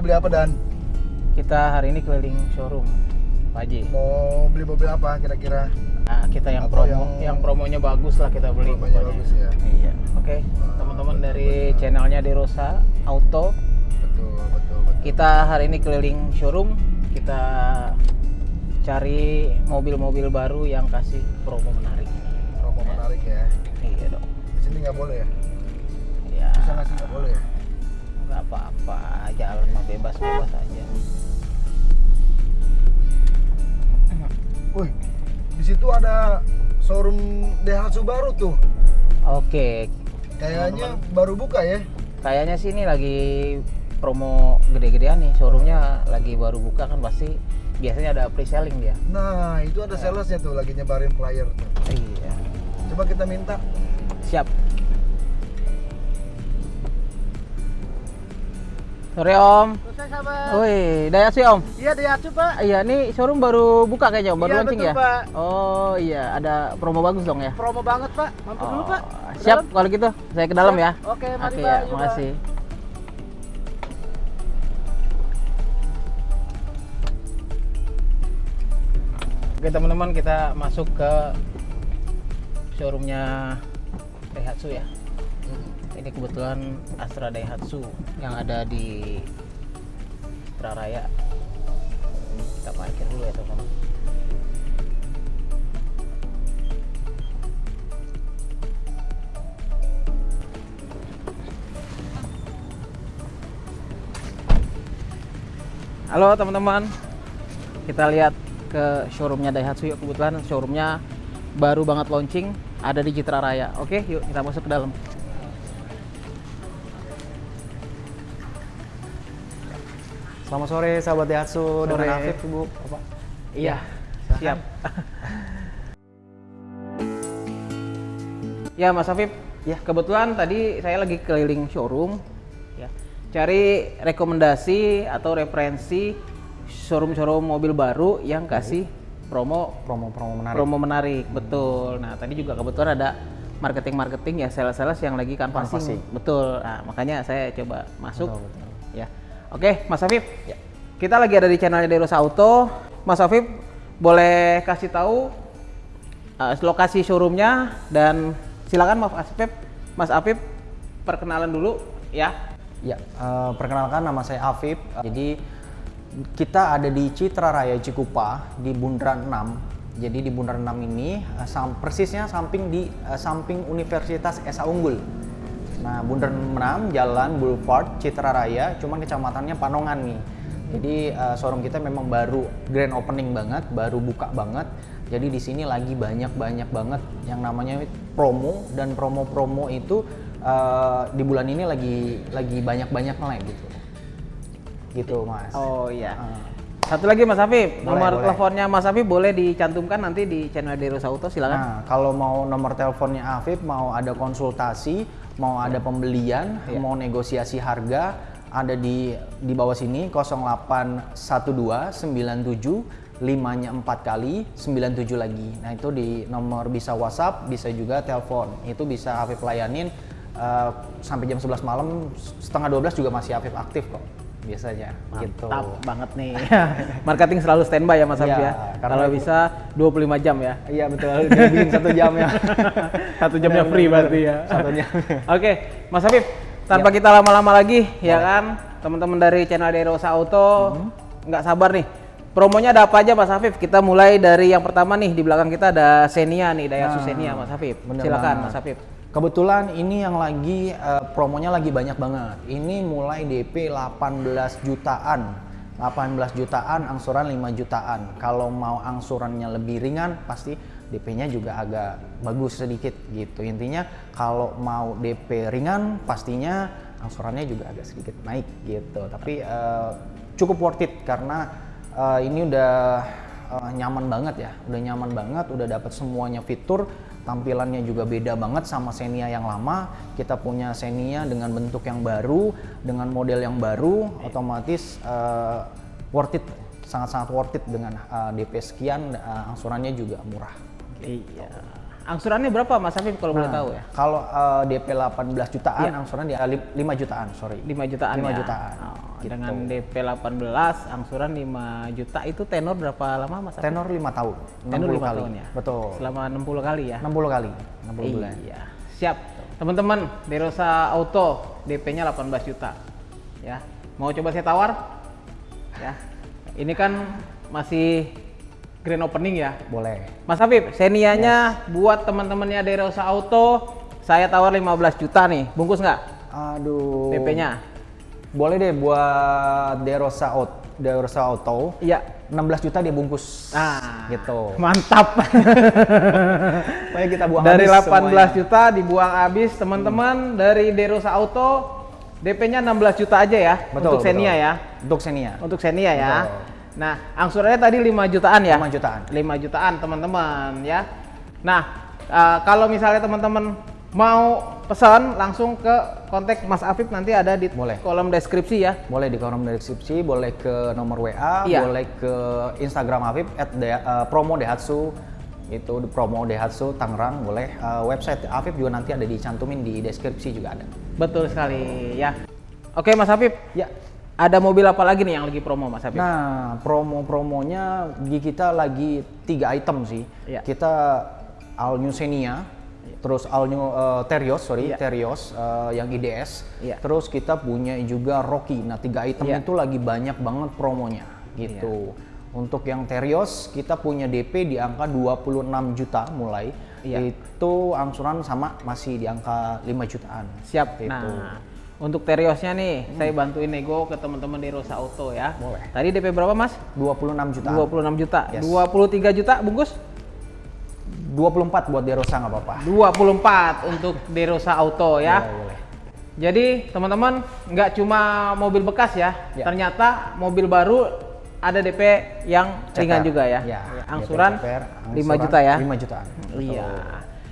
Mau beli apa dan Kita hari ini keliling showroom, Pak Haji. mau beli mobil apa kira-kira? Nah, kita yang Atau promo, yang- yang... promonya bagus lah kita beli. Promonya pokoknya. bagus ya. Iya. Oke, teman-teman dari channelnya Derosa Auto, Betul, betul, betul. kita hari ini keliling showroom, kita cari mobil-mobil baru yang kasih promo menarik. Promo menarik ya. Iya dong. Di sini nggak boleh ya? Ya, Bisa nggak sih nggak boleh ya? Apa-apa, jalan mah bebas-bebas aja. Wih, di situ ada showroom Daihatsu baru tuh. Oke, Kayaknya baru buka ya. kayaknya sih ini lagi promo gede-gedean nih showroomnya lagi baru buka kan pasti biasanya ada pre-selling dia Nah, itu ada salesnya tuh lagi nyebarin flyer tuh. iya Coba kita minta. siap sore om Selesai sahabat. ya om Iya Daihatsu Pak. iya ini showroom baru buka kayaknya om baru Iya, launching betul, ya Pak. oh iya ada promo bagus dong ya Promo banget Pak. Mampir dulu Oh, Pak. Ke siap dalam. kalau gitu saya ke dalam Siap. ya Oke, mari Oke Pak. ya Yuk, Pak. makasih Oke teman-teman kita masuk ke showroomnya Daihatsu ya. Ini kebetulan Astra Daihatsu yang ada di Citra Raya. Kita parkir dulu ya teman-teman. Halo teman-teman, kita lihat ke showroomnya Daihatsu yuk. Kebetulan showroomnya baru banget launching, ada di Citra Raya. Oke, yuk kita masuk ke dalam. Selamat sore sahabat Daihatsu dengan Afif Ibu. Bapak. Iya, siap. ya Mas Afif, ya kebetulan tadi saya lagi keliling showroom, ya cari rekomendasi atau referensi showroom-showroom mobil baru yang kasih promo Promo-promo menarik. promo menarik, betul. Nah tadi juga kebetulan ada marketing-marketing ya sales-sales yang lagi Canvassing. betul. Nah makanya saya coba masuk, Betul, betul. Ya. Oke, Mas Afif, kita lagi ada di channelnya Deros Auto. Mas Afif boleh kasih tahu uh, lokasi showroomnya dan silakan Mas Afif, Mas Afif perkenalan dulu ya. Ya, eh, perkenalkan nama saya Afif. Jadi kita ada di Citra Raya Cikupa di Bundaran 6. Jadi di Bundaran 6 ini eh, sam- persisnya samping di eh, samping Universitas Esa Unggul. Nah, Bundaran 6 Jalan Boulevard Citra Raya, cuman kecamatannya Panongan nih. Jadi eh, showroom kita memang baru grand opening banget, baru buka banget. Jadi di sini lagi banyak-banyak banget yang namanya promo dan promo-promo itu eh, di bulan ini lagi lagi banyak-banyak lah gitu. Gitu, Mas. Oh iya. Ah. Satu lagi Mas Afif, Boleh, nomor boleh. teleponnya Mas Afif boleh dicantumkan nanti di channel Deros Auto silakan. Nah, kalau mau nomor teleponnya Afif, mau ada konsultasi, mau ada pembelian, Iya. mau negosiasi harga, ada di di bawah sini 0812 97 limanya 4 kali 97 lagi. Nah, itu di nomor bisa WhatsApp, bisa juga telepon. Itu bisa Afif layanin eh, sampai jam 11 malam, setengah 12 juga masih Afif aktif kok biasanya gitu. Mantap banget nih. Marketing selalu standby ya Mas Afif Iya, ya. karena Kalau itu- bisa 25 jam ya. Iya betul, satu jam ya. Satu jamnya free berarti ya. Satu jam. Oke, Mas Afif, tanpa kita lama-lama lagi ya kan, teman-teman dari channel Derosa Auto Mhm. nggak sabar nih. Promonya ada apa aja Mas Afif? Kita mulai dari yang pertama nih di belakang kita ada Xenia nih, Daihatsu Nah, Xenia Mas Afif. bener Silakan banget. Mas Afif. Kebetulan ini yang lagi eh, promonya lagi banyak banget. Ini mulai DP 18 jutaan. 18 jutaan, angsuran 5 jutaan. Kalau mau angsurannya lebih ringan, pasti DP-nya juga agak bagus sedikit gitu. Intinya kalau mau DP ringan, pastinya angsurannya juga agak sedikit naik gitu. Tapi eh, cukup worth it karena eh, ini udah eh, nyaman banget ya, udah nyaman banget, udah dapat semuanya fitur, tampilannya juga beda banget sama Xenia yang lama. Kita punya Xenia dengan bentuk yang baru, dengan model yang baru, otomatis eh, worth it, sangat-sangat worth it dengan eh, DP sekian, eh, angsurannya juga murah. Iya. angsurannya berapa Mas Afif kalau boleh Nah, tahu ya? Kalau eh, DP 18 jutaan, Iya. angsuran di eh, 5 jutaan, sorry. 5 jutaan 5 ya. jutaan, Oh, gitu. Dengan DP 18, angsuran 5 juta itu tenor berapa lama Mas? Tenor 5 tahun, 60 Tenor 5 kali. tahun ya. Betul. Selama 60 kali ya. 60 kali, 60 bulan. Iya, siap. Teman-teman, Derosa Auto DP-nya 18 juta. Ya. Mau coba saya tawar? Ya. Ini kan masih grand opening ya. Boleh. Mas Habib, Senianya buat teman-temannya Derosa Auto, saya tawar 15 juta nih. Bungkus nggak Aduh. DP-nya? Boleh deh buat Derosa Auto, Derosa Auto. Iya. 16 juta dia bungkus. Ah, Gitu. Mantap. Supaya kita buang Dari habis 18 semuanya. juta dibuang habis, teman-teman. Dari Derosa Auto, DP-nya 16 juta aja ya Betul, untuk Xenia betul. ya. Untuk Xenia. Untuk Xenia ya. Betul. Nah, angsurannya tadi 5 jutaan ya? 5 jutaan. 5 jutaan, teman-teman ya. Nah, eh, kalau misalnya teman-teman mau pesan langsung ke kontak Mas Afif nanti ada di Boleh. kolom deskripsi ya. Boleh di kolom deskripsi, boleh ke nomor WA, Iya. boleh ke Instagram Afif at de- eh, promo Daihatsu itu di promo Daihatsu Tangerang boleh Eh, website Afif juga nanti ada dicantumin di deskripsi juga ada. Betul sekali ya. Oke Mas Afif, Ya. ada mobil apa lagi nih yang lagi promo Mas Afif? Nah, promo-promonya di kita lagi tiga item sih. Iya. Kita All New Xenia, terus All New eh, Terios, sorry, Iya. Terios eh, yang IDS. Iya. Terus kita punya juga Rocky. Nah, tiga item Iya. itu lagi banyak banget promonya gitu. Untuk yang Terios kita punya DP di angka 26 juta mulai. Iya. Itu angsuran sama masih di angka 5 jutaan. Siap. Gitu. Nah, untuk Teriosnya nih, saya bantuin nego ke teman-teman di Rosa Auto ya. Boleh. Tadi DP berapa Mas? 26 jutaan. 26 juta. Yes. 23 juta bungkus? 24 buat Derosa nggak apa-apa. 24 untuk Derosa Auto ya. Boleh, boleh. Jadi teman-teman nggak cuma mobil bekas ya, Ya. ternyata mobil baru ada DP yang ringan juga ya. Ya, Angsuran DP CPR, 5 angsuran juta ya. 5 jutaan. Iya.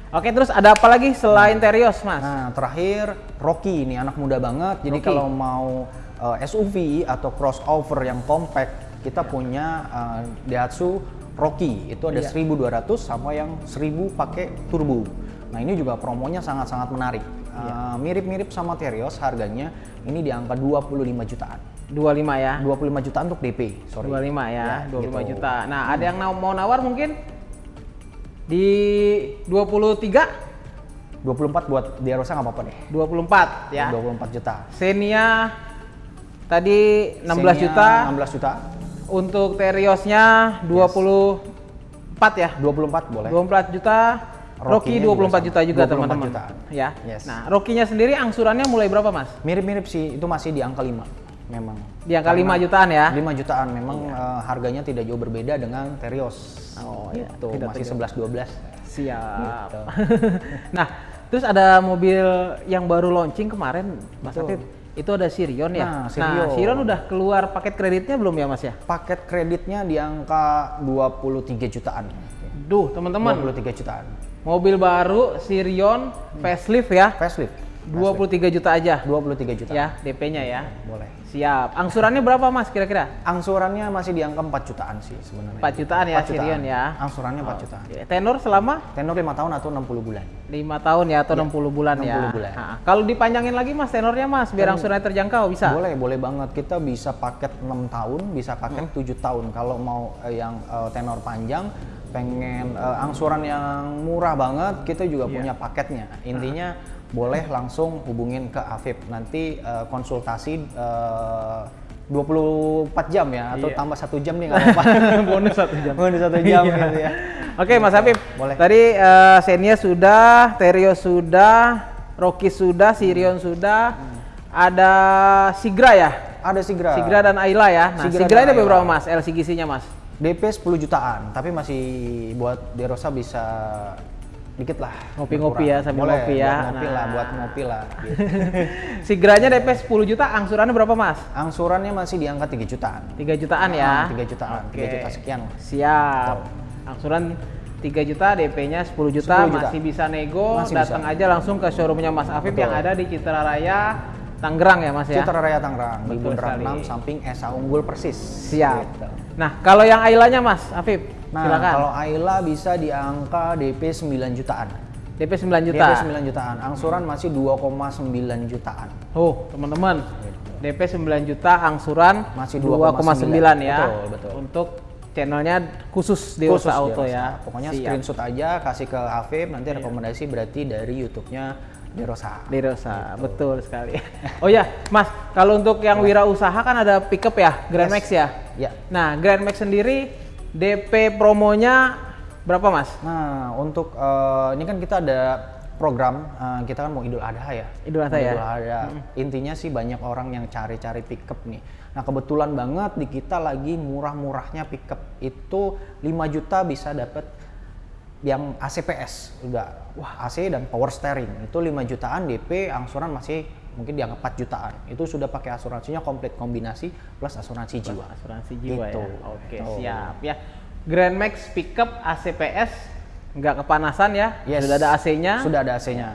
Oke, terus ada apa lagi selain Terios, Mas? Nah, terakhir Rocky ini anak muda banget. Jadi Rocky. kalau mau uh, SUV atau crossover yang compact, kita punya uh, Daihatsu Rocky. Itu ada Iya. 1200 sama yang 1000 pakai turbo. Nah, ini juga promonya sangat-sangat menarik. Iya. Uh, Mirip-mirip sama Terios harganya ini di angka 25 jutaan. 25 ya. 25 jutaan untuk DP, sorry. 25 ya, 25 gitu. juta. Nah, ada yang mau nawar mungkin di 23 24 buat Derosa nggak apa-apa deh. 24 ya. 24 juta. Xenia tadi 16 Xenia juta. 16 juta. Untuk Teriosnya 24 ya. 24 boleh. 24 juta. Rocky Rocky-nya 24 juga juta juga 24 teman-teman. Ya. Yes. Nah, Rocky-nya sendiri angsurannya mulai berapa, Mas? Mirip-mirip sih, itu masih di angka 5 memang. Di angka 5 jutaan ya. 5 jutaan memang eh, harganya tidak jauh berbeda dengan Terios. Oh, iya. Tidak masih terjauh. 11 12. Siap. Gitu. nah, terus ada mobil yang baru launching kemarin, Mas Betul. Itu ada Sirion ya. Nah, Sirion. Sirion udah keluar paket kreditnya belum ya, Mas ya? Paket kreditnya di angka 23 jutaan. Duh, teman-teman. 23 jutaan. Mobil baru Sirion facelift ya. Facelift. 23 juta aja. 23 juta. Ya, DP-nya ya. Boleh. Siap. Angsurannya berapa, Mas kira-kira? Angsurannya masih di angka 4 jutaan sih sebenarnya. 4 jutaan ya 4 Sirion ya. Angsurannya 4 jutaan. Oke. Tenor selama Tenor 5 tahun atau 60 bulan. 5 tahun ya atau 60 bulan ya. 60 bulan. Nah, kalau dipanjangin lagi Mas tenornya Mas biar angsurannya terjangkau bisa. Boleh, boleh banget. Kita bisa paket 6 tahun, bisa paket Hmm. 7 tahun. Kalau mau eh, yang eh, tenor panjang, pengen eh, angsuran yang murah banget, kita juga Iya. punya paketnya. Intinya boleh langsung hubungin ke Afif. Nanti eh, konsultasi eh, 24 jam ya atau Iya. tambah satu jam nih nggak apa-apa. Bonus satu jam. Bonus satu jam Iya. gitu ya. Oke Mas Habib, Boleh. tadi eh, Xenia sudah, Terio sudah, Rocky sudah, Sirion sudah, ada Sigra ya? Ada Sigra. Sigra dan Ayla ya. Nah, Sigra Sigra, ini berapa Mas LCGC-nya Mas? DP 10 jutaan, tapi masih buat Derosa bisa dikit lah. Ngopi-ngopi ya, sambil Boleh, ngopi ya. Buat ngopi lah, Nah. buat ngopi lah. gitu. Sigranya DP 10 juta, angsurannya berapa Mas? Angsurannya masih di angka 3 jutaan. 3 jutaan ya. Ah, 3 jutaan, 3 Oke. juta sekian lah. Siap. Angsuran 3 juta, DP-nya 10 juta, 10 juta. masih bisa nego, Masih datang bisa. aja langsung ke showroomnya Mas Afif Betul. yang ada di Citra Raya, Tangerang ya Mas ya? Citra Raya Tangerang di Bundaran sekali. 6 samping Esa Unggul persis. Siap. Gitu. Nah, kalau yang Ailanya Mas Afif, Nah, Silakan. kalau Ayla bisa di angka DP 9 jutaan. DP 9 juta. DP 9 jutaan, angsuran masih 2,9 jutaan. Oh, teman-teman. DP 9 juta, angsuran Masih 2,9 2,9 ya. Betul, betul. Untuk channelnya khusus Khusus Deosa Auto ya. Pokoknya Siap. screenshot aja kasih ke Afif nanti rekomendasi berarti dari YouTube-nya Derosa. Derosa, betul sekali. Oh ya, Mas, kalau untuk yang wirausaha kan ada pickup ya, Grand Yes. Max ya. Ya. Nah, Grand Max sendiri DP promonya berapa, Mas? Nah, untuk eh, ini kan kita ada program eh, kita kan mau Idul Adha ya. Idul Adha ya? Idul Adha. Intinya sih banyak orang yang cari-cari pickup nih. Nah, kebetulan banget di kita lagi murah-murahnya pickup itu 5 juta bisa dapat yang ACPS udah wah AC dan power steering itu 5 jutaan DP angsuran masih mungkin di angka 4 jutaan itu sudah pakai asuransinya komplit kombinasi plus asuransi jiwa Asuransi jiwa Gitu. ya. Oke, Gitu. siap ya. Grand Max pickup ACPS nggak kepanasan ya. Yes. Sudah ada AC-nya. sudah ada AC-nya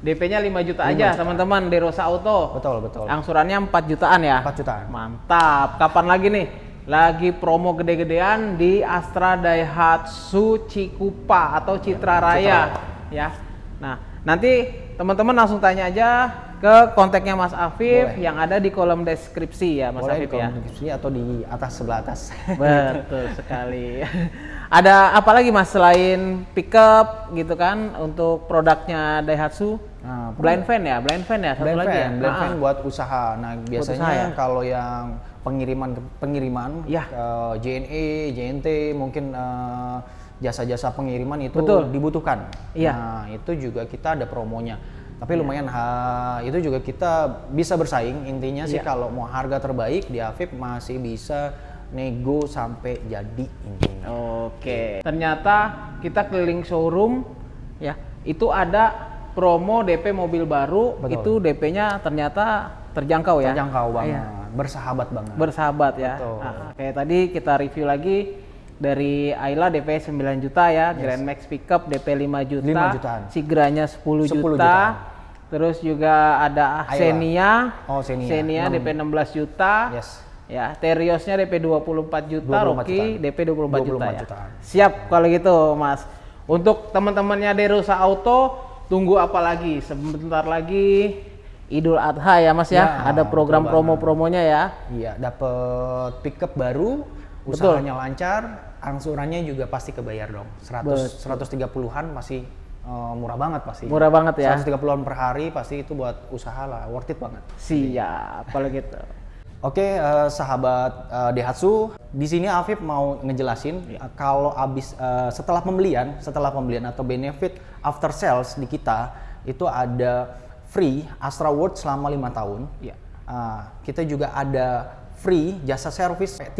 DP-nya 5 juta 5 aja, teman-teman, Derosa Auto. betul betul Angsurannya 4 jutaan ya? 4 jutaan. Mantap. Kapan lagi nih? Lagi promo gede-gedean di Astra Daihatsu Cikupa atau Citra Raya ya. Nah, nanti teman-teman langsung tanya aja ke kontaknya Mas Afif Boleh. yang ada di kolom deskripsi ya Mas boleh di Afif ya. kolom deskripsi atau di atas sebelah atas Betul sekali. Ada apa lagi Mas selain pickup gitu kan untuk produknya Daihatsu? Nah, blind fan ya, blind fan ya satu blind lagi fan, ya. blind Ah, fan buat usaha. Nah, biasanya usaha ya? kalau yang pengiriman pengiriman Ya. ke JNE, JNT mungkin eh, jasa-jasa pengiriman itu Betul. dibutuhkan. Iya. Nah, itu juga kita ada promonya. Tapi lumayan ha, itu juga kita bisa bersaing. Intinya sih Iya. kalau mau harga terbaik di Afif masih bisa nego sampai jadi intinya. Oke. Ternyata kita keliling showroom ya, itu ada promo DP mobil baru, Betul. itu DP-nya ternyata terjangkau ya. Terjangkau banget, Iya. bersahabat banget. Bersahabat ya. Betul. Nah, kayak tadi kita review lagi dari Ayla DP 9 juta ya, Grand Max Pickup DP 5 juta, 5 jutaan. Sigranya 10, 10 juta. jutaan. Terus juga ada Ayla. Xenia. Oh, Xenia. DP 16 juta. Yes. Ya, Teriosnya DP 24 juta, 24 Rocky jutaan. DP 24, juta 24 ya. jutaan. Siap kalau gitu, Mas. Untuk teman-temannya Derosa Auto, tunggu apa lagi? Sebentar lagi Idul Adha ya, Mas ya. Ya, Ada program betul promo-promonya ya. Iya, dapat pickup baru, usahanya lancar, angsurannya juga pasti kebayar dong. 100 130-an masih eh, murah banget pasti. Murah banget ya. 130-an per hari pasti itu buat usaha lah, worth it banget. Siap kalau gitu. Oke, eh, sahabat eh, Daihatsu, di sini Afif mau ngejelasin Iya. eh, kalau abis eh, setelah pembelian, setelah pembelian atau benefit after sales di kita itu ada free Astra World selama lima tahun. Iya. Ah, kita juga ada free jasa servis 30.000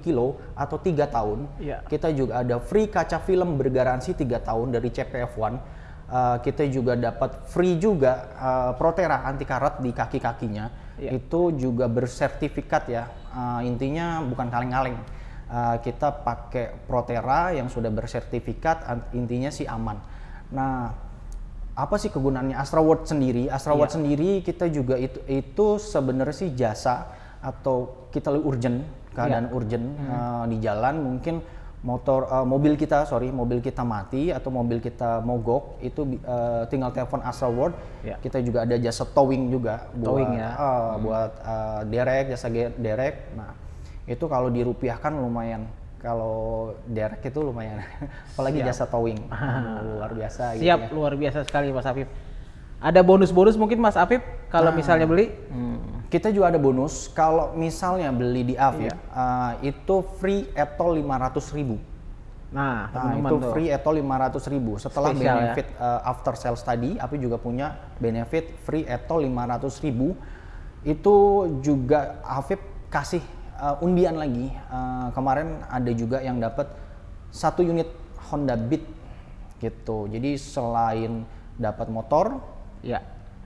kilo atau tiga tahun. Iya. Kita juga ada free kaca film bergaransi tiga tahun dari CPF1. Uh, kita juga dapat free juga uh, Protera anti karat di kaki-kakinya. Iya. Itu juga bersertifikat ya. Uh, intinya bukan kaleng-kaleng. Uh, kita pakai Protera yang sudah bersertifikat, intinya sih aman. Nah, apa sih kegunaannya Astra World sendiri? Astra World sendiri kita juga itu itu sebenarnya sih jasa atau kita lebih urgent keadaan urgent uh, di jalan mungkin motor uh, mobil kita sorry mobil kita mati atau mobil kita mogok itu uh, tinggal telepon Astra World Ya. kita juga ada jasa towing juga Towing buat ya. uh, buat uh, derek jasa derek nah itu kalau dirupiahkan lumayan kalau derek itu lumayan apalagi Siap. jasa towing luar biasa gitu Siap, ya. luar biasa sekali Mas Afif. Ada bonus-bonus mungkin Mas Afif kalau Nah. misalnya beli? Kita juga ada bonus kalau misalnya beli di Afif Iya. uh, itu free etol 500.000 ribu. Nah, Nah, itu tuh. free etol 500.000 ribu. Setelah Spesial ya. benefit uh, after sales tadi, Afif juga punya benefit free etol 500.000 ribu. Itu juga Afif kasih uh, undian lagi. Uh, kemarin ada juga yang dapat satu unit Honda Beat gitu. Jadi selain dapat motor, Ya.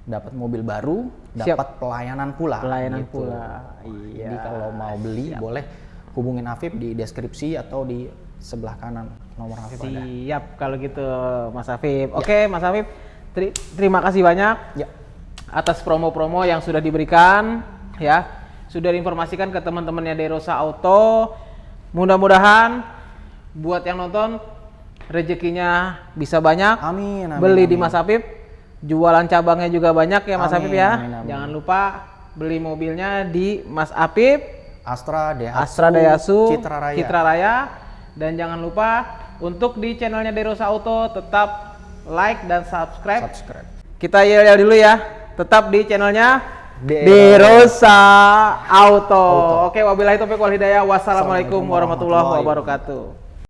Dapat mobil baru, Siap. dapat pelayanan pula. Pelayanan gitu. pula. Iya. Jadi kalau mau beli boleh hubungin Afif di deskripsi atau di sebelah kanan nomor Afif ada. Siap kalau gitu Mas Afif. Oke, Mas Afif. teri- terima kasih banyak Ya. atas promo-promo yang sudah diberikan ya. Sudah diinformasikan ke teman-temannya Derosa Auto. Mudah-mudahan buat yang nonton rezekinya bisa banyak. Amin, amin, beli di amin. Mas Afif. Jualan cabangnya juga banyak ya Mas Amin, Afif ya. amin, amin. Jangan lupa beli mobilnya di Mas Afif, Astra, Daihatsu, Astra Daihatsu, Citra Raya. Citra Raya. Dan jangan lupa untuk di channelnya Derosa Auto tetap like dan subscribe. Subscribe. Kita yel dulu ya. Tetap di channelnya Derosa Derosa Auto. Oke, wabillahi taufiq wal hidayah. Wassalamualaikum warahmatullahi wabarakatuh.